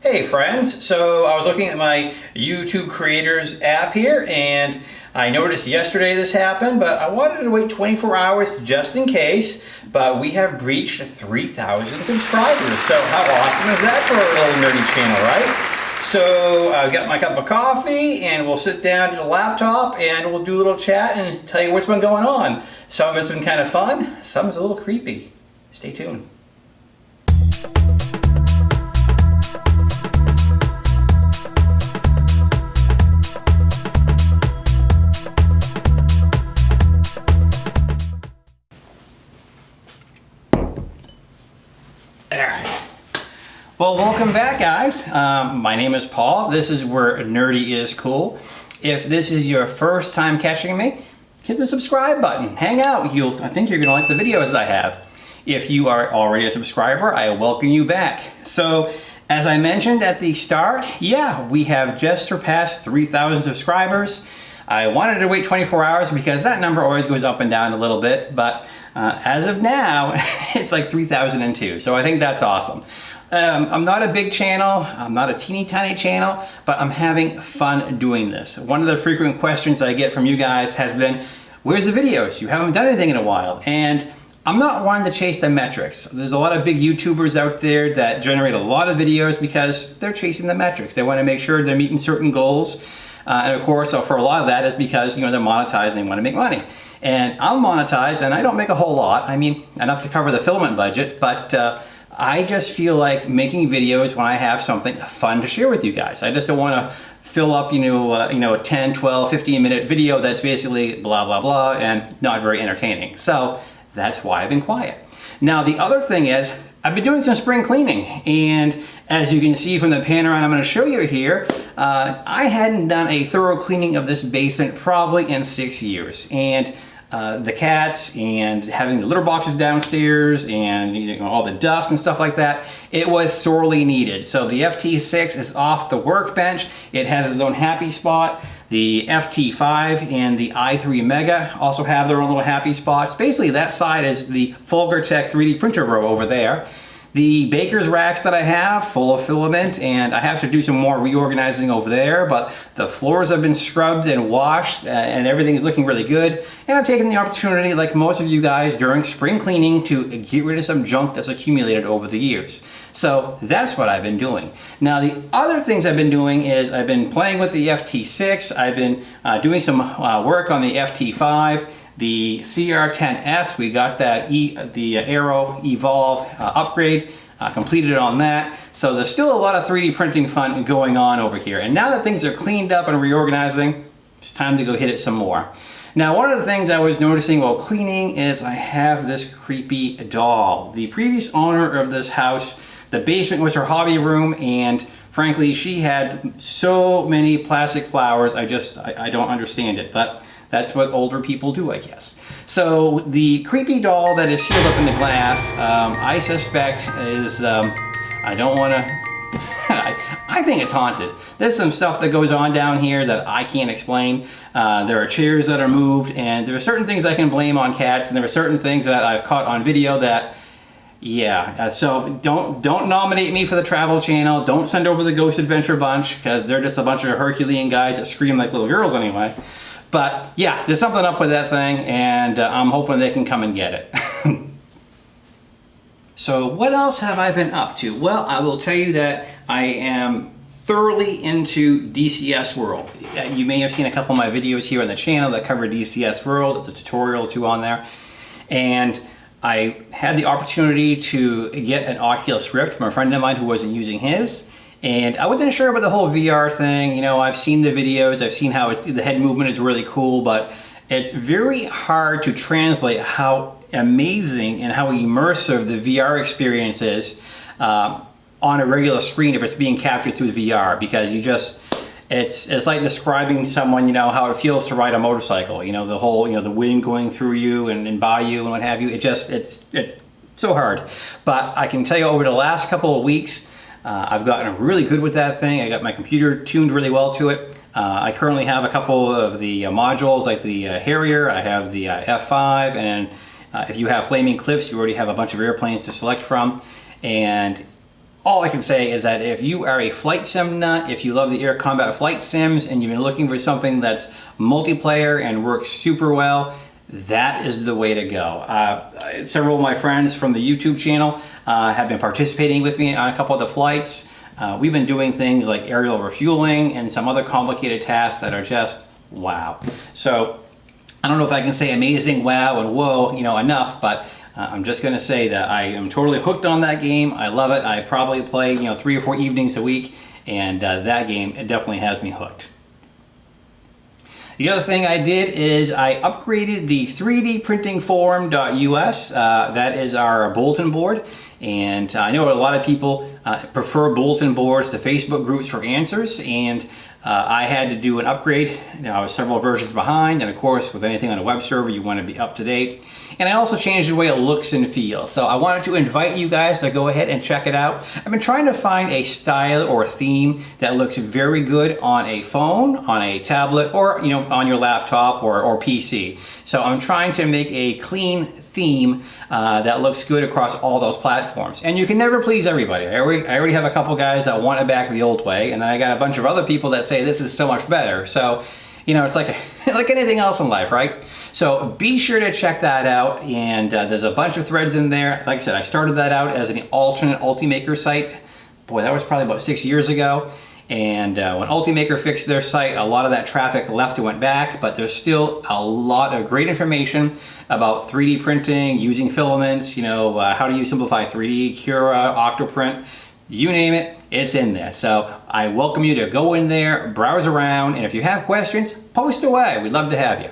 Hey friends, so I was looking at my YouTube Creators app here and I noticed yesterday this happened, but I wanted to wait 24 hours just in case, but we have breached 3,000 subscribers. So how awesome is that for a little nerdy channel, right? So I've got my cup of coffee and we'll sit down to the laptop and we'll do a little chat and tell you what's been going on. Some of it's been kind of fun, some is a little creepy. Stay tuned. Well, welcome back, guys. Um, my name is Paul. This is where Nerdy is Cool. If this is your first time catching me, hit the subscribe button. Hang out. You'll, I think you're going to like the videos I have. If you are already a subscriber, I welcome you back. So, as I mentioned at the start, yeah, we have just surpassed 3,000 subscribers. I wanted to wait 24 hours because that number always goes up and down a little bit, but uh, as of now, it's like 3,002. So I think that's awesome. Um, I'm not a big channel, I'm not a teeny tiny channel, but I'm having fun doing this. One of the frequent questions I get from you guys has been, where's the videos? You haven't done anything in a while. And I'm not one to chase the metrics. There's a lot of big YouTubers out there that generate a lot of videos because they're chasing the metrics. They want to make sure they're meeting certain goals. Uh, and of course, for a lot of that is because you know they're monetized and they want to make money. And I'm monetized and I don't make a whole lot. I mean, enough to cover the filament budget, but uh, I just feel like making videos when I have something fun to share with you guys. I just don't want to fill up, you know, uh, you know, a 10, 12, 15 minute video that's basically blah, blah, blah, and not very entertaining. So that's why I've been quiet. Now, the other thing is I've been doing some spring cleaning and as you can see from the panorama I'm going to show you here, uh, I hadn't done a thorough cleaning of this basement probably in six years. And uh, the cats and having the litter boxes downstairs and you know, all the dust and stuff like that, it was sorely needed. So the FT6 is off the workbench. It has its own happy spot. The FT5 and the i3 Mega also have their own little happy spots. Basically that side is the Folgertech 3D printer row over there. The baker's racks that I have, full of filament, and I have to do some more reorganizing over there, but the floors have been scrubbed and washed, uh, and everything's looking really good. And I'm taking the opportunity, like most of you guys, during spring cleaning to get rid of some junk that's accumulated over the years. So that's what I've been doing. Now the other things I've been doing is I've been playing with the FT6, I've been uh, doing some uh, work on the FT5, the CR10S, we got that e, the Aero Evolve uh, upgrade, uh, completed on that. So there's still a lot of 3D printing fun going on over here. And now that things are cleaned up and reorganizing, it's time to go hit it some more. Now, one of the things I was noticing while cleaning is I have this creepy doll. The previous owner of this house, the basement was her hobby room and frankly, she had so many plastic flowers, I just, I, I don't understand it. But that's what older people do, I guess. So the creepy doll that is sealed up in the glass, um, I suspect is, um, I don't want to, I think it's haunted. There's some stuff that goes on down here that I can't explain. Uh, there are chairs that are moved and there are certain things I can blame on cats and there are certain things that I've caught on video that yeah, uh, so don't don't nominate me for the Travel Channel. Don't send over the Ghost Adventure Bunch because they're just a bunch of Herculean guys that scream like little girls anyway. But yeah, there's something up with that thing and uh, I'm hoping they can come and get it. so what else have I been up to? Well, I will tell you that I am thoroughly into DCS World. You may have seen a couple of my videos here on the channel that cover DCS World. It's a tutorial or two on there. And I had the opportunity to get an Oculus Rift from a friend of mine who wasn't using his. And I wasn't sure about the whole VR thing. You know, I've seen the videos, I've seen how the head movement is really cool, but it's very hard to translate how amazing and how immersive the VR experience is uh, on a regular screen if it's being captured through VR because you just, it's it's like describing someone, you know, how it feels to ride a motorcycle, you know, the whole, you know, the wind going through you and, and by you and what have you. It just, it's, it's so hard. But I can tell you over the last couple of weeks, uh, I've gotten really good with that thing. I got my computer tuned really well to it. Uh, I currently have a couple of the uh, modules like the uh, Harrier, I have the uh, F5, and uh, if you have Flaming Cliffs, you already have a bunch of airplanes to select from. And all I can say is that if you are a flight sim nut, if you love the air combat flight sims and you've been looking for something that's multiplayer and works super well, that is the way to go. Uh, several of my friends from the YouTube channel uh, have been participating with me on a couple of the flights. Uh, we've been doing things like aerial refueling and some other complicated tasks that are just wow. So I don't know if I can say amazing, wow, and whoa, you know, enough, but uh, I'm just gonna say that I am totally hooked on that game. I love it. I probably play, you know, three or four evenings a week, and uh, that game, it definitely has me hooked. The other thing I did is I upgraded the 3dprintingforum.us. Uh, that is our bulletin board. And I know a lot of people uh, prefer bulletin boards to Facebook groups for answers. And uh, I had to do an upgrade. You know, I was several versions behind. And of course, with anything on a web server, you want to be up to date. And I also changed the way it looks and feels. So I wanted to invite you guys to go ahead and check it out. I've been trying to find a style or theme that looks very good on a phone, on a tablet, or you know, on your laptop or, or PC. So I'm trying to make a clean theme uh, that looks good across all those platforms. And you can never please everybody. I already, I already have a couple guys that want it back the old way, and I got a bunch of other people that say this is so much better. So, you know, it's like, like anything else in life, right? So be sure to check that out. And uh, there's a bunch of threads in there. Like I said, I started that out as an alternate Ultimaker site. Boy, that was probably about six years ago. And uh, when Ultimaker fixed their site, a lot of that traffic left and went back, but there's still a lot of great information about 3D printing, using filaments, you know, uh, how do you Simplify3D, Cura, Octoprint, you name it, it's in there. So I welcome you to go in there, browse around, and if you have questions, post away. We'd love to have you.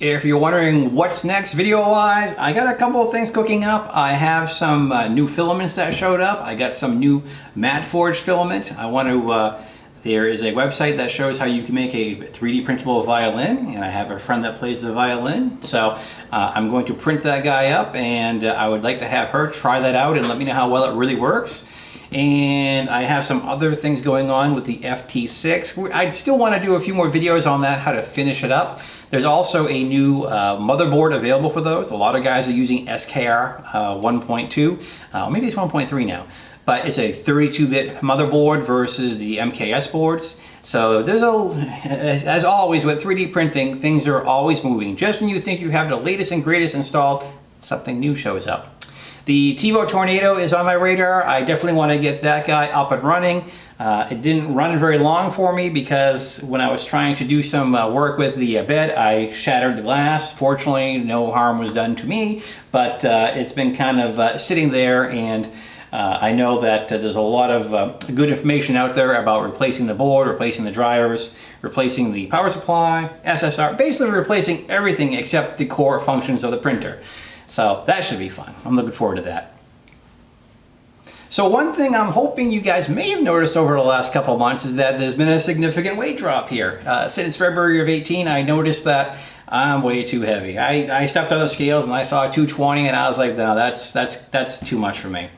If you're wondering what's next video-wise, I got a couple of things cooking up. I have some uh, new filaments that showed up. I got some new matte forge filament. I want to, uh, there is a website that shows how you can make a 3D printable violin, and I have a friend that plays the violin. So uh, I'm going to print that guy up, and uh, I would like to have her try that out and let me know how well it really works. And I have some other things going on with the FT6. I still want to do a few more videos on that, how to finish it up. There's also a new uh, motherboard available for those. A lot of guys are using SKR uh, 1.2, uh, maybe it's 1.3 now, but it's a 32-bit motherboard versus the MKS boards. So there's a, as always with 3D printing, things are always moving. Just when you think you have the latest and greatest installed, something new shows up. The Tevo Tornado is on my radar. I definitely want to get that guy up and running. Uh, it didn't run very long for me because when I was trying to do some uh, work with the uh, bed, I shattered the glass. Fortunately, no harm was done to me, but uh, it's been kind of uh, sitting there and uh, I know that there's a lot of good information out there about replacing the board, replacing the drivers, replacing the power supply, SSR, basically replacing everything except the core functions of the printer. So that should be fun. I'm looking forward to that. So one thing I'm hoping you guys may have noticed over the last couple months is that there's been a significant weight drop here. Uh, since February of 18, I noticed that I'm way too heavy. I, I stepped on the scales and I saw 220 and I was like, no, that's, that's, that's too much for me.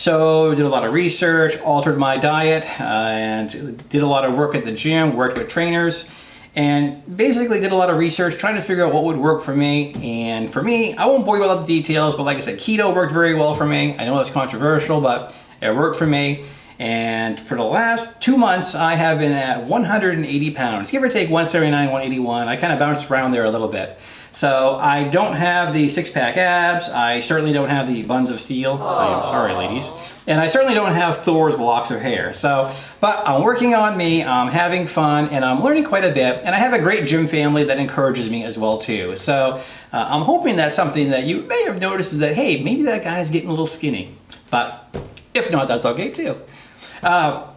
So did a lot of research, altered my diet, uh, and did a lot of work at the gym, worked with trainers, and basically did a lot of research trying to figure out what would work for me. And for me, I won't bore you with all the details, but like I said, keto worked very well for me. I know that's controversial, but it worked for me. And for the last two months, I have been at 180 pounds, give or take 179, 181. I kind of bounced around there a little bit. So I don't have the six pack abs. I certainly don't have the buns of steel. Aww. I am sorry, ladies. And I certainly don't have Thor's locks of hair. So, but I'm working on me, I'm having fun, and I'm learning quite a bit. And I have a great gym family that encourages me as well too. So uh, I'm hoping that's something that you may have noticed is that, hey, maybe that guy's getting a little skinny. But if not, that's okay too. Uh,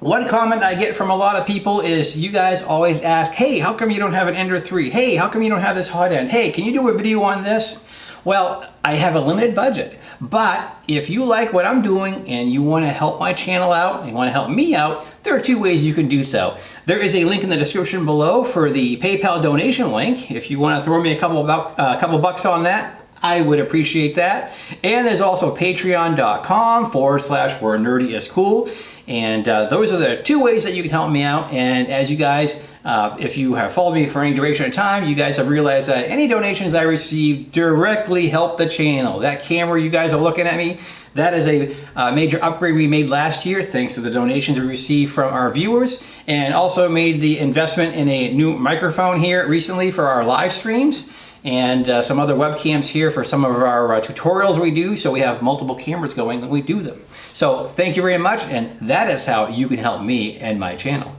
one comment I get from a lot of people is you guys always ask, hey, how come you don't have an Ender 3? Hey, how come you don't have this hot end? Hey, can you do a video on this? Well, I have a limited budget, but if you like what I'm doing and you want to help my channel out and you want to help me out, there are two ways you can do so. There is a link in the description below for the PayPal donation link. If you want to throw me a couple, uh, couple bucks on that, I would appreciate that. And there's also patreon.com forward slash where nerdy is cool. And uh, those are the two ways that you can help me out. And as you guys, uh, if you have followed me for any duration of time, you guys have realized that any donations I receive directly help the channel. That camera you guys are looking at me, That is a uh, major upgrade we made last year thanks to the donations we received from our viewers and also made the investment in a new microphone here recently for our live streams and uh, some other webcams here for some of our uh, tutorials we do. So we have multiple cameras going when we do them. So thank you very much. And that is how you can help me and my channel.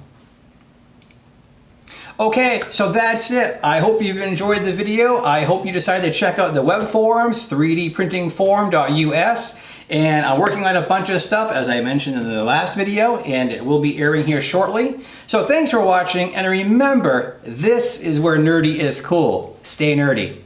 Okay, so that's it. I hope you've enjoyed the video. I hope you decide to check out the web forums, 3dprintingforum.us. And I'm working on a bunch of stuff, as I mentioned in the last video, and it will be airing here shortly. So thanks for watching, and remember, this is where nerdy is cool. Stay nerdy.